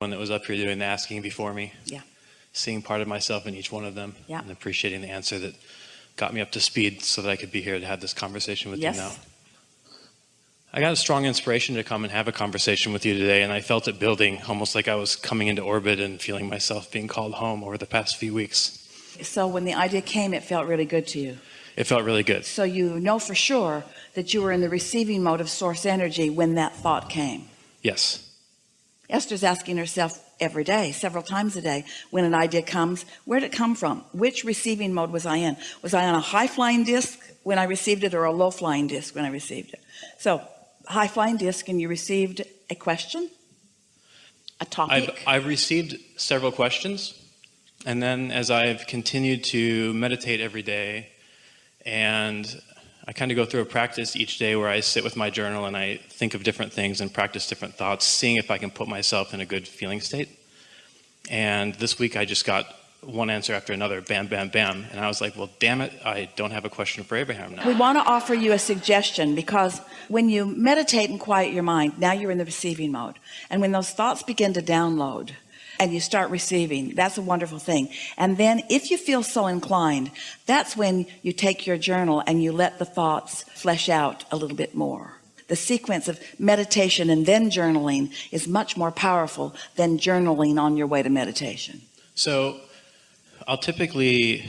one that was up here doing the asking before me. Yeah. Seeing part of myself in each one of them. Yeah. And appreciating the answer that got me up to speed so that I could be here to have this conversation with Yes. you now. I got a strong inspiration to come and have a conversation with you today, and I felt it building almost like I was coming into orbit and feeling myself being called home over the past few weeks. So when the idea came, it felt really good to you. It felt really good. So you know for sure that you were in the receiving mode of source energy when that thought came. Yes. Esther's asking herself every day, several times a day, when an idea comes, where did it come from? Which receiving mode was I in? Was I on a high flying disc when I received it or a low flying disc when I received it? So high flying disc and you received a question, a topic. I've, I've received several questions, and then as I've continued to meditate every day, and I kind of go through a practice each day where I sit with my journal and I think of different things and practice different thoughts, seeing if I can put myself in a good feeling state. And this week I just got one answer after another, bam, bam, bam. And I was like, well, damn it, I don't have a question for Abraham now. We want to offer you a suggestion because when you meditate and quiet your mind, now you're in the receiving mode. And when those thoughts begin to download and you start receiving, that's a wonderful thing. And then if you feel so inclined, that's when you take your journal and you let the thoughts flesh out a little bit more. The sequence of meditation and then journaling is much more powerful than journaling on your way to meditation. So I'll typically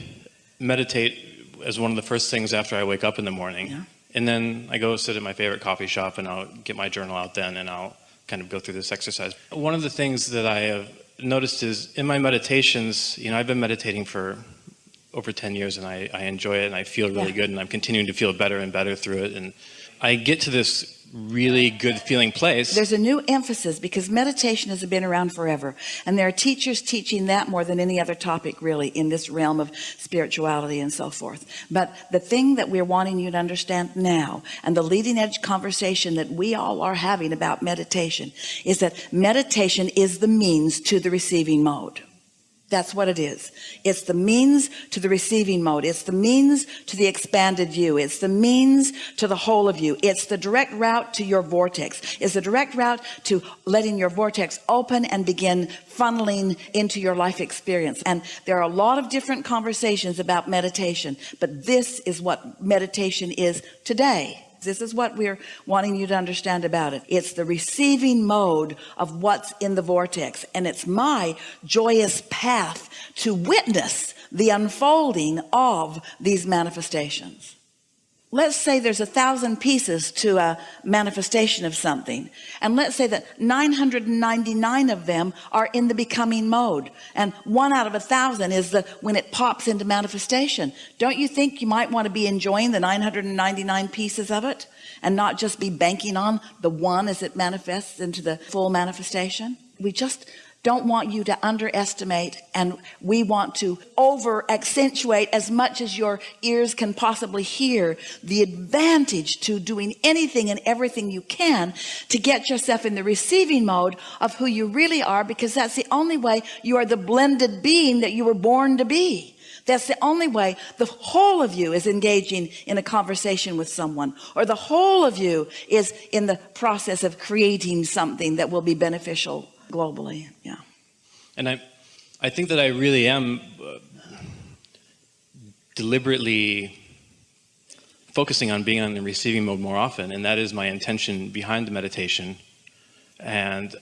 meditate as one of the first things after I wake up in the morning. Yeah. And then I go sit at my favorite coffee shop and I'll get my journal out then and I'll kind of go through this exercise. One of the things that I have noticed is in my meditations, you know, I've been meditating for over 10 years and I, I enjoy it and I feel really Yeah. good and I'm continuing to feel better and better through it. And I get to this really good feeling place. There's a new emphasis because meditation has been around forever and there are teachers teaching that more than any other topic really in this realm of spirituality and so forth but the thing that we're wanting you to understand now and the leading edge conversation that we all are having about meditation is that meditation is the means to the receiving mode that's what it is. It's the means to the receiving mode. It's the means to the expanded view. It's the means to the whole of you. It's the direct route to your vortex. It's the direct route to letting your vortex open and begin funneling into your life experience. And there are a lot of different conversations about meditation, but this is what meditation is today. This is what we're wanting you to understand about it. It's the receiving mode of what's in the vortex. And it's my joyous path to witness the unfolding of these manifestations. Let's say there's a thousand pieces to a manifestation of something. And let's say that 999 of them are in the becoming mode. And one out of a thousand is the, when it pops into manifestation. Don't you think you might want to be enjoying the 999 pieces of it and not just be banking on the one as it manifests into the full manifestation? We just don't want you to underestimate and we want to over accentuate as much as your ears can possibly hear the advantage to doing anything and everything you can to get yourself in the receiving mode of who you really are because that's the only way you are the blended being that you were born to be. That's the only way the whole of you is engaging in a conversation with someone or the whole of you is in the process of creating something that will be beneficial globally yeah And I, I think that I really am uh, deliberately focusing on being on the receiving mode more often, and that is my intention behind the meditation. And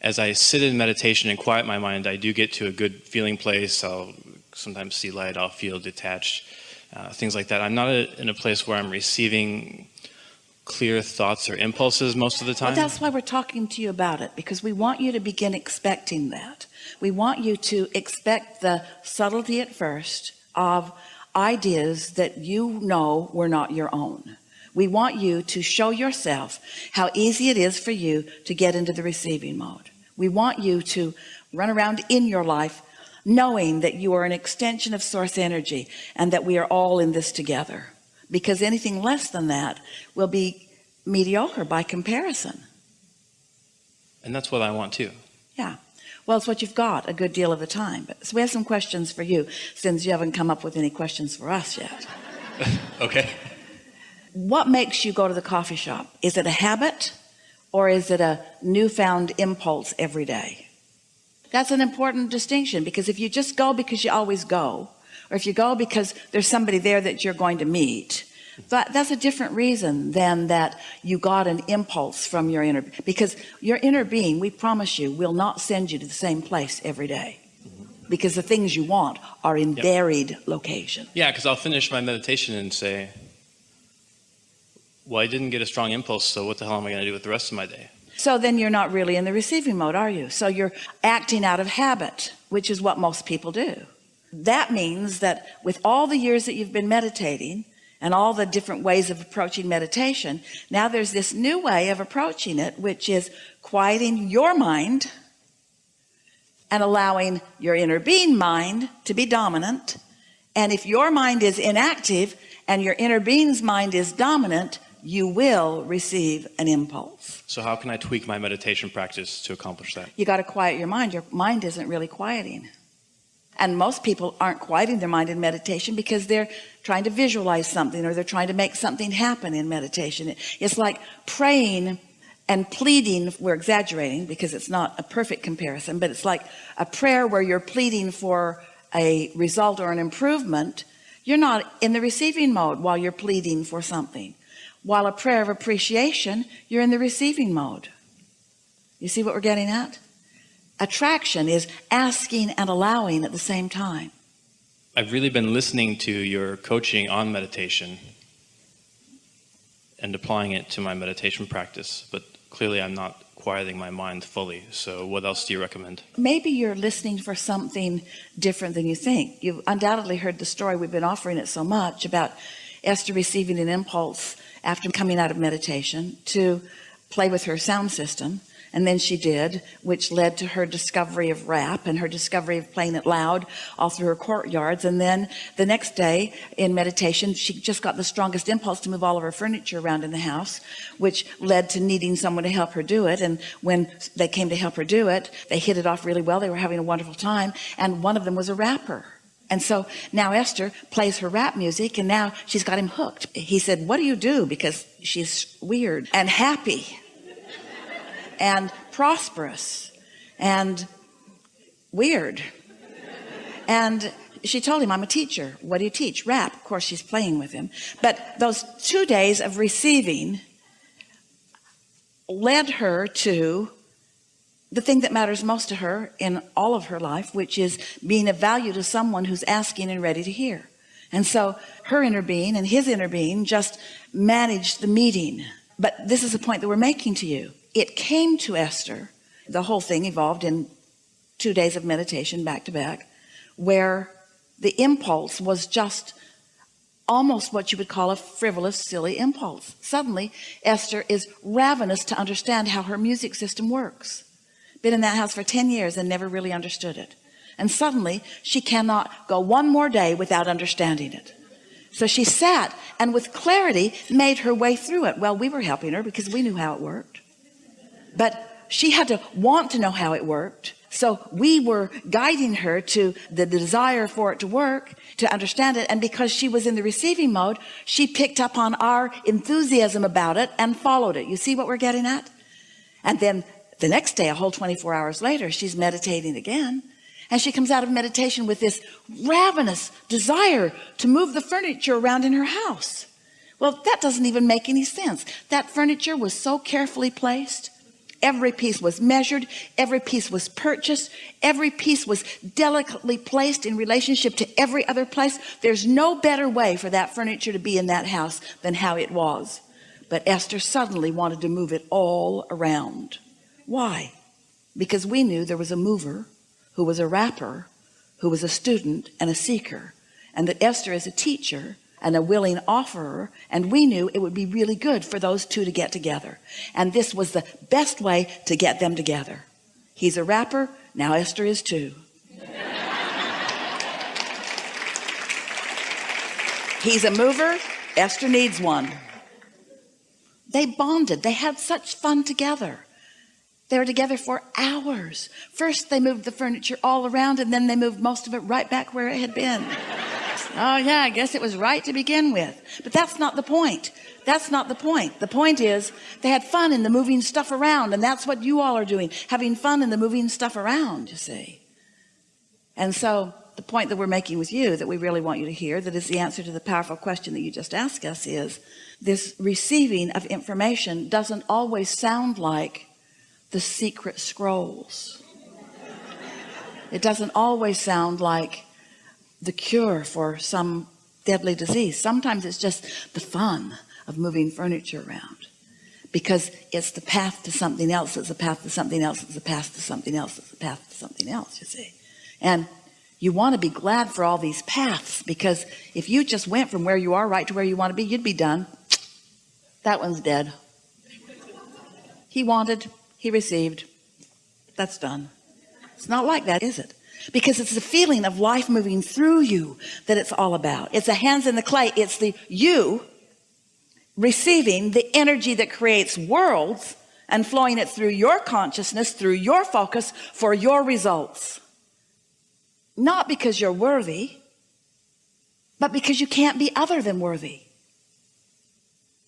as I sit in meditation and quiet my mind, I do get to a good feeling place. I'll sometimes see light, I'll feel detached, uh, things like that. I'm not a, in a place where I'm receiving clear thoughts or impulses most of the time. Well, that's why we're talking to you about it because we want you to begin expecting that. We want you to expect the subtlety at first of ideas that you know were not your own. We want you to show yourself how easy it is for you to get into the receiving mode. We want you to run around in your life knowing that you are an extension of source energy and that we are all in this together because anything less than that will be mediocre by comparison. And that's what I want too. yeah. Well it's what you've got a good deal of the time. But so we have some questions for you since you haven't come up with any questions for us yet. Okay. what makes you go to the coffee shop? Is it a habit or is it a newfound impulse every day? That's an important distinction because if you just go because you always go, or if you go because there's somebody there that you're going to meet, but that's a different reason than that you got an impulse from your inner, because your inner being, we promise you, will not send you to the same place every day because the things you want are in Yep. varied location. Yeah, because I'll finish my meditation and say, well, I didn't get a strong impulse, so what the hell am I going to do with the rest of my day? So then you're not really in the receiving mode, are you? So you're acting out of habit, which is what most people do. That means that with all the years that you've been meditating and all the different ways of approaching meditation, now there's this new way of approaching it, which is quieting your mind and allowing your inner being mind to be dominant. And if your mind is inactive and your inner being's mind is dominant, you will receive an impulse. So how can I tweak my meditation practice to accomplish that? You got to quiet your mind. Your mind isn't really quieting. And most people aren't quieting their mind in meditation because they're trying to visualize something or they're trying to make something happen in meditation. It's like praying and pleading. We're exaggerating because it's not a perfect comparison, but it's like a prayer where you're pleading for a result or an improvement. You're not in the receiving mode while you're pleading for something. While a prayer of appreciation, you're in the receiving mode. You see what we're getting at? Attraction is asking and allowing at the same time. I've really been listening to your coaching on meditation and applying it to my meditation practice, but clearly I'm not quieting my mind fully. So what else do you recommend? Maybe you're listening for something different than you think. You've undoubtedly heard the story. We've been offering it so much about Esther receiving an impulse after coming out of meditation to play with her sound system. And then she did, which led to her discovery of rap and her discovery of playing it loud all through her courtyards. And then the next day in meditation, she just got the strongest impulse to move all of her furniture around in the house, which led to needing someone to help her do it. And when they came to help her do it, they hit it off really well. They were having a wonderful time. And one of them was a rapper. And so now Esther plays her rap music and now she's got him hooked. He said, what do you do? Because she's weird and happy and prosperous and weird. And she told him, I'm a teacher. What do you teach? Rap. Of course, she's playing with him. But those two days of receiving led her to the thing that matters most to her in all of her life, which is being of value to someone who's asking and ready to hear. And so her inner being and his inner being just managed the meeting. But this is the point that we're making to you. It came to Esther. The whole thing evolved in two days of meditation back to back, where the impulse was just almost what you would call a frivolous, silly impulse. Suddenly, Esther is ravenous to understand how her music system works been in that house for 10 years and never really understood it and suddenly she cannot go one more day without understanding it so she sat and with clarity made her way through it well we were helping her because we knew how it worked but she had to want to know how it worked. So we were guiding her to the desire for it to work to understand it. And because she was in the receiving mode she picked up on our enthusiasm about it and followed it. You see what we're getting at? And then the next day a whole 24 hours later she's meditating again. And she comes out of meditation with this ravenous desire to move the furniture around in her house. Well that doesn't even make any sense. That furniture was so carefully placed every piece was measured every piece was purchased every piece was delicately placed in relationship to every other place. There's no better way for that furniture to be in that house than how it was. But Esther suddenly wanted to move it all around. Why? Because we knew there was a mover who was a rapper, who was a student and a seeker, and that Esther is a teacher and a willing offerer. And we knew it would be really good for those two to get together. And this was the best way to get them together. He's a rapper. Now Esther is too. He's a mover. Esther needs one. They bonded. They had such fun together. They were together for hours. First, they moved the furniture all around and then they moved most of it right back where it had been. oh yeah I guess it was right to begin with. But that's not the point. That's not the point. The point is they had fun in the moving stuff around and that's what you all are doing having fun in the moving stuff around you see. And so the point that we're making with you that we really want you to hear that is the answer to the powerful question that you just asked us is this receiving of information doesn't always sound like the secret scrolls. It doesn't always sound like the cure for some deadly disease. Sometimes it's just the fun of moving furniture around because it's the path to something else. It's a path to something else. It's a path to something else. It's a path to something else you see. And you want to be glad for all these paths because if you just went from where you are right to where you want to be you'd be done. That one's dead. He wanted he received. That's done. It's not like that is it because it's the feeling of life moving through you that it's all about. It's the hands in the clay. It's the you receiving the energy that creates worlds and flowing it through your consciousness through your focus for your results. Not because you're worthy but because you can't be other than worthy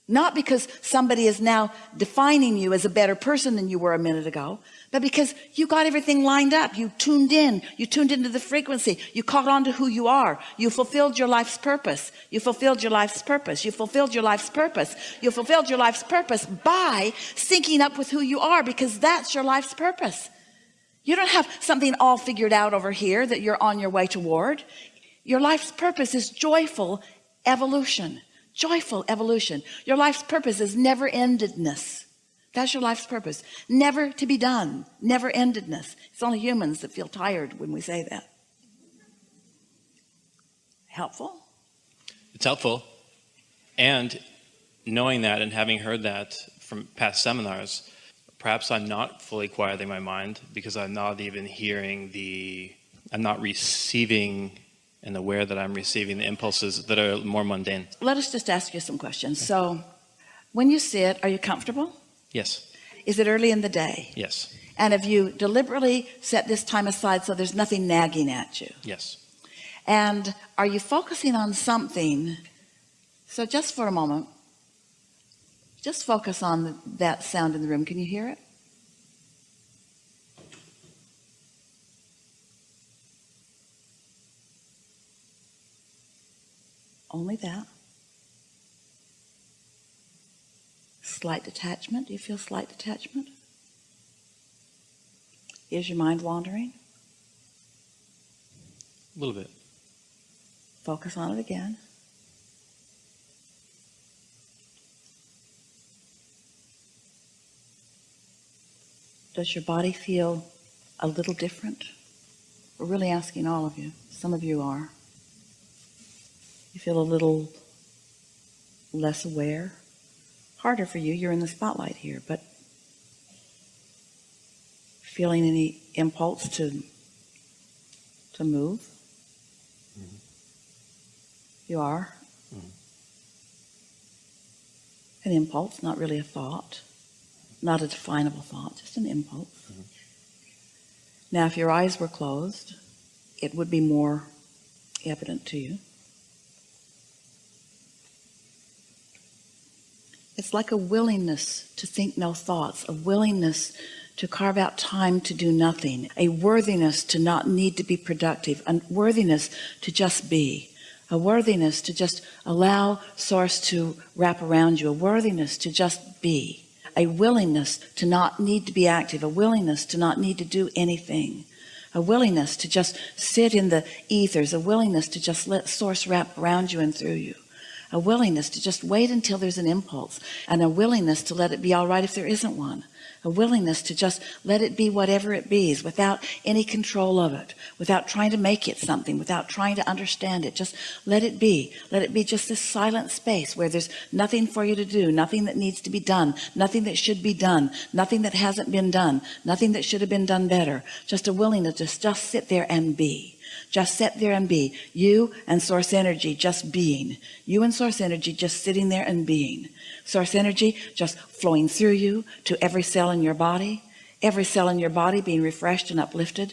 not because somebody is now defining you as a better person than you were a minute ago but because you got everything lined up. You tuned in. You tuned into the frequency. You caught on to who you are. You fulfilled your life's purpose. You fulfilled your life's purpose. You fulfilled your life's purpose. You fulfilled your life's purpose by syncing up with who you are because that's your life's purpose. You don't have something all figured out over here that you're on your way toward. Your life's purpose is joyful evolution joyful evolution. Your life's purpose is never endedness that's your life's purpose. Never to be done. Never endedness it's only humans that feel tired when we say that. Helpful? It's helpful. And knowing that and having heard that from past seminars, perhaps I'm not fully quieting my mind because I'm not even hearing the, I'm not receiving and aware that I'm receiving the impulses that are more mundane. let us just ask you some questions so when you sit are you comfortable Yes. is it early in the day Yes. and have you deliberately set this time aside so there's nothing nagging at you Yes. and are you focusing on something so just for a moment just focus on that sound in the room can you hear it only that. Slight detachment. Do you feel slight detachment? Is your mind wandering? A little bit. focus on it again. Does your body feel a little different? We're really asking all of you. Some of you are you feel a little less aware? Harder for you you're in the spotlight here but feeling any impulse to to move? You are? Mhm. an impulse not really a thought. Not a definable thought just an impulse. Now if your eyes were closed it would be more evident to you it's like a willingness to think no thoughts a willingness to carve out time to do nothing a worthiness to not need to be productive a worthiness to just be a worthiness to just allow source to wrap around you a worthiness to just be a willingness to not need to be active a willingness to not need to do anything a willingness to just sit in the ethers a willingness to just let source wrap around you and through you a willingness to just wait until there's an impulse and a willingness to let it be all right if there isn't one. A willingness to just let it be whatever it be without any control of it without trying to make it something without trying to understand it. Just let it be. Let it be just this silent space where there's nothing for you to do nothing that needs to be done nothing that should be done nothing that hasn't been done nothing that should have been done better. Just a willingness to just, just sit there and be just sit there and be. You and source energy just being. You and source energy just sitting there and being. Source energy just flowing through you to every cell in your body. Every cell in your body being refreshed and uplifted